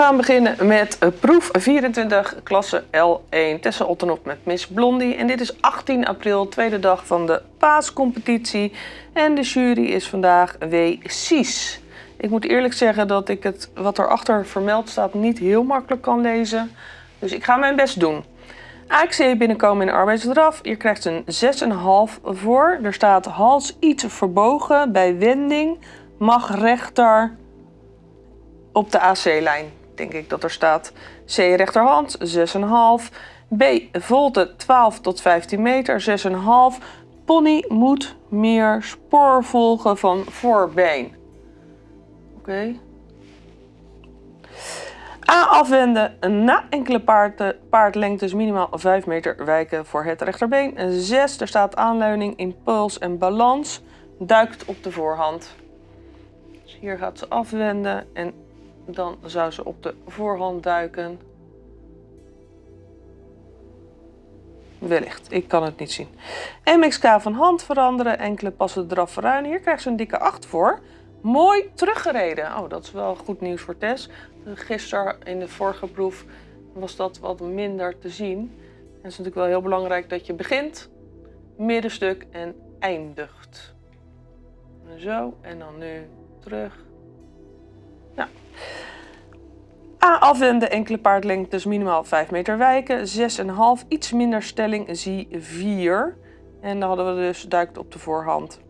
gaan beginnen met proef 24 klasse L1 Tessa Ottenop met Miss Blondie. En dit is 18 april, tweede dag van de paascompetitie. En de jury is vandaag W. Ik moet eerlijk zeggen dat ik het wat erachter vermeld staat niet heel makkelijk kan lezen. Dus ik ga mijn best doen. AXC binnenkomen in arbeidsdraf. Hier krijgt een 6,5 voor. Er staat hals iets verbogen bij wending. Mag rechter op de AC-lijn, denk ik dat er staat. C rechterhand, 6,5. B volte 12 tot 15 meter, 6,5. Pony moet meer spoor volgen van voorbeen. Oké. A afwenden na enkele paard, paardlengtes minimaal 5 meter wijken voor het rechterbeen. 6. Er staat aanleuning, impuls en balans. Duikt op de voorhand. Dus hier gaat ze afwenden en dan zou ze op de voorhand duiken. Wellicht, ik kan het niet zien. MXK van hand veranderen, enkele passen eraf verruimen. Hier krijgt ze een dikke 8 voor. Mooi teruggereden. Oh, dat is wel goed nieuws voor Tess. Gisteren in de vorige proef was dat wat minder te zien. En het is natuurlijk wel heel belangrijk dat je begint, middenstuk en eindigt. Zo, en dan nu terug. Ja. A afwenden, enkele paardlengtes minimaal 5 meter wijken. 6,5, iets minder stelling, zie 4. En dan hadden we dus duikt op de voorhand.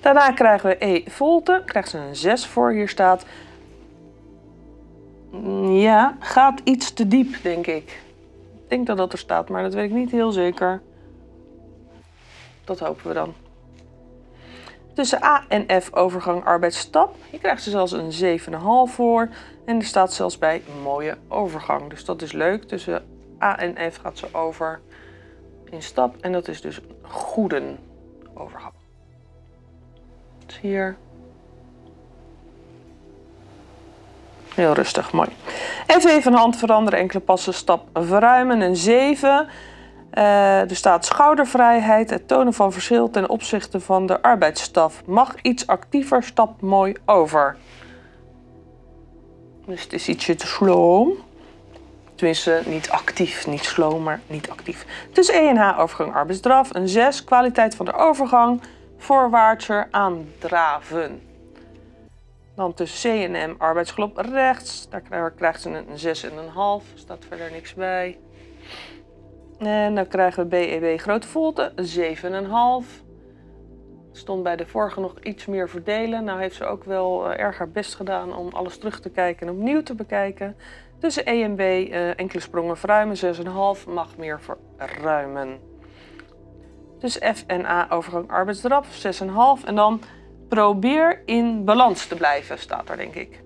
Daarna krijgen we E volte, krijgt ze een 6 voor. Hier staat, ja, gaat iets te diep, denk ik. Ik denk dat dat er staat, maar dat weet ik niet heel zeker. Dat hopen we dan. Tussen A en F overgang arbeidsstap. Hier krijgt ze zelfs een 7,5 voor. En er staat zelfs bij mooie overgang. Dus dat is leuk. Tussen A en F gaat ze over in stap. En dat is dus een goede overgang. Dus hier. Heel rustig, mooi. F even hand veranderen, enkele passen, stap verruimen. Een 7. Er staat schoudervrijheid, het tonen van verschil ten opzichte van de arbeidsstaf. Mag iets actiever, stap mooi over. Dus het is ietsje te slow. Tenminste, niet actief, niet slow, maar niet actief. Dus E en H overgang arbeidsdraf. Een 6, kwaliteit van de overgang, voorwaartser aandraven. Dan tussen C en M arbeidsgelop rechts. Daar krijgt ze een 6,5, staat verder niks bij. En dan krijgen we BEB e grote volte, 7,5. Stond bij de vorige nog iets meer verdelen. Nou heeft ze ook wel uh, erg haar best gedaan om alles terug te kijken en opnieuw te bekijken. Tussen E en B uh, enkele sprongen verruimen, 6,5 mag meer verruimen. Dus F en A overgang arbeidsdraf, 6,5. En dan probeer in balans te blijven, staat er denk ik.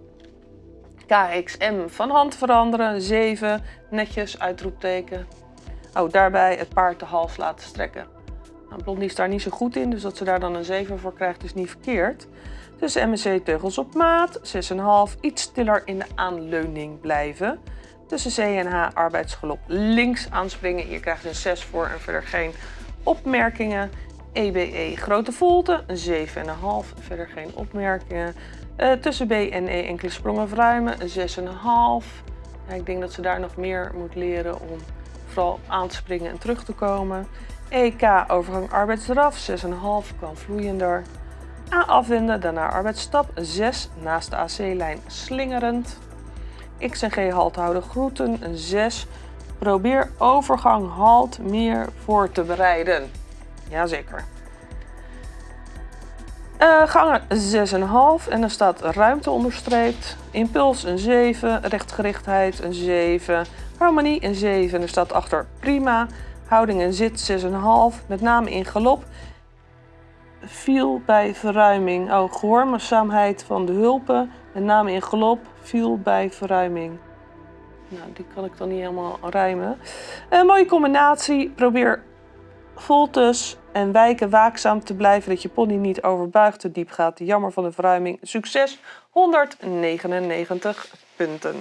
KXM van hand veranderen, 7, netjes, uitroepteken. Oh, daarbij het paard de hals laten strekken. Nou, Blondie is daar niet zo goed in, dus dat ze daar dan een 7 voor krijgt is niet verkeerd. Dus MSC teugels op maat, 6,5, iets stiller in de aanleuning blijven. Tussen C en H arbeidsgelop links aanspringen. Je een 6 voor en verder geen opmerkingen. EBE e, grote volte, een 7,5, verder geen opmerkingen. Uh, tussen B en E enkele sprongen verruimen, een 6,5. Ja, ik denk dat ze daar nog meer moet leren om vooral aan te springen en terug te komen. EK overgang arbeidsdraf 6,5 kan vloeiender. A afwenden, daarna arbeidsstap 6 naast de AC-lijn slingerend. X en G halt houden groeten 6. Probeer overgang halt meer voor te bereiden. Jazeker. Uh, gangen 6,5 en dan staat ruimte onderstreept. Impuls een 7, rechtgerichtheid een 7, Harmonie een 7. Er staat achter prima. Houding en zit 6,5. Met name in galop. Viel bij verruiming. Oh, gehoorzaamheid van de hulpen. Met name in galop. Viel bij verruiming. Nou, die kan ik dan niet helemaal rijmen. Een mooie combinatie. Probeer voltes en wijken waakzaam te blijven. Dat je pony niet overbuigt, te diep gaat. Jammer van de verruiming. Succes. 199 punten.